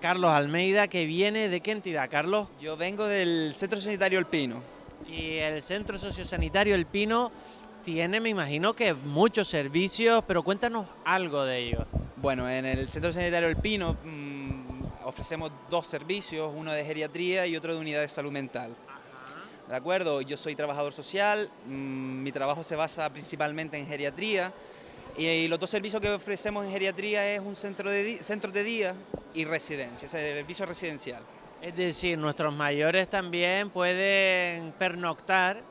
Carlos Almeida, que viene de qué entidad, Carlos? Yo vengo del Centro Sanitario El Pino. Y el Centro Sociosanitario El Pino tiene, me imagino que muchos servicios, pero cuéntanos algo de ellos. Bueno, en el Centro Sanitario El Pino mmm, ofrecemos dos servicios, uno de geriatría y otro de unidad de salud mental. ¿De acuerdo? Yo soy trabajador social, mmm, mi trabajo se basa principalmente en geriatría y los dos servicios que ofrecemos en geriatría es un centro de, centro de día y residencia, o sea, servicio residencial. Es decir, nuestros mayores también pueden pernoctar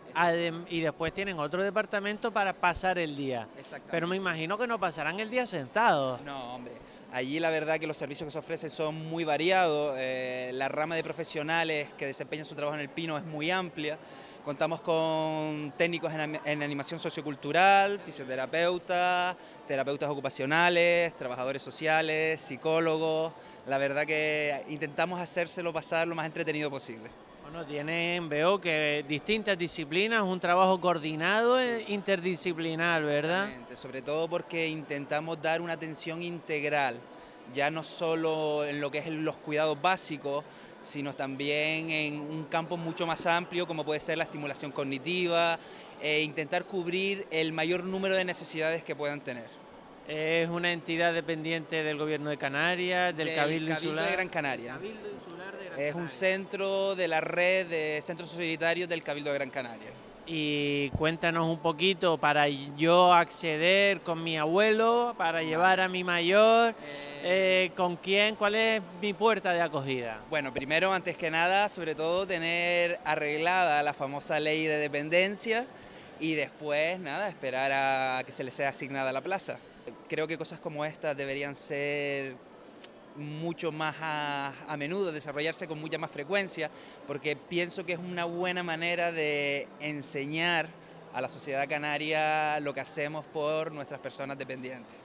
y después tienen otro departamento para pasar el día. Pero me imagino que no pasarán el día sentados. No, hombre. Allí la verdad que los servicios que se ofrecen son muy variados, eh, la rama de profesionales que desempeñan su trabajo en el Pino es muy amplia, contamos con técnicos en, en animación sociocultural, fisioterapeutas, terapeutas ocupacionales, trabajadores sociales, psicólogos, la verdad que intentamos hacérselo pasar lo más entretenido posible. Bueno, tienen, veo que distintas disciplinas, un trabajo coordinado e interdisciplinar, ¿verdad? Sobre todo porque intentamos dar una atención integral, ya no solo en lo que es los cuidados básicos, sino también en un campo mucho más amplio como puede ser la estimulación cognitiva e intentar cubrir el mayor número de necesidades que puedan tener. Es una entidad dependiente del Gobierno de Canarias, del, Cabildo, Insular. de Gran Canaria. Cabildo Insular de Gran es un centro de la red de centros societarios del Cabildo de Gran Canaria. Y cuéntanos un poquito para yo acceder con mi abuelo, para llevar a mi mayor, eh, eh, con quién, cuál es mi puerta de acogida. Bueno, primero, antes que nada, sobre todo tener arreglada la famosa ley de dependencia y después, nada, esperar a que se le sea asignada la plaza creo que cosas como estas deberían ser mucho más a, menudo, desarrollarse con mucha más frecuencia, porque pienso que es una buena manera de enseñar a la sociedad canaria lo que hacemos por nuestras personas dependientes.